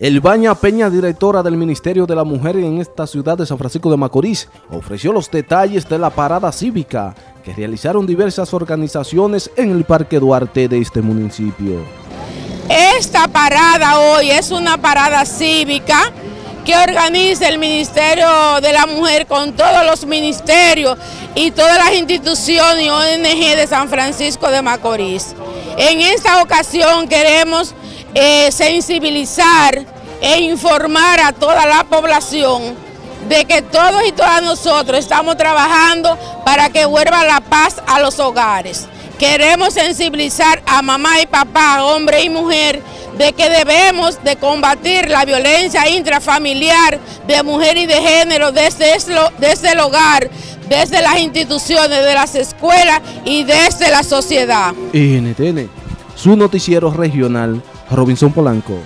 Elbaña Peña, directora del Ministerio de la Mujer en esta ciudad de San Francisco de Macorís, ofreció los detalles de la parada cívica que realizaron diversas organizaciones en el Parque Duarte de este municipio. Esta parada hoy es una parada cívica que organiza el Ministerio de la Mujer con todos los ministerios y todas las instituciones y ONG de San Francisco de Macorís. En esta ocasión queremos eh, sensibilizar e informar a toda la población de que todos y todas nosotros estamos trabajando para que vuelva la paz a los hogares. Queremos sensibilizar a mamá y papá, hombre y mujer, de que debemos de combatir la violencia intrafamiliar de mujer y de género desde, desde el hogar, desde las instituciones, de las escuelas y desde la sociedad. NTN, su noticiero regional Robinson Polanco.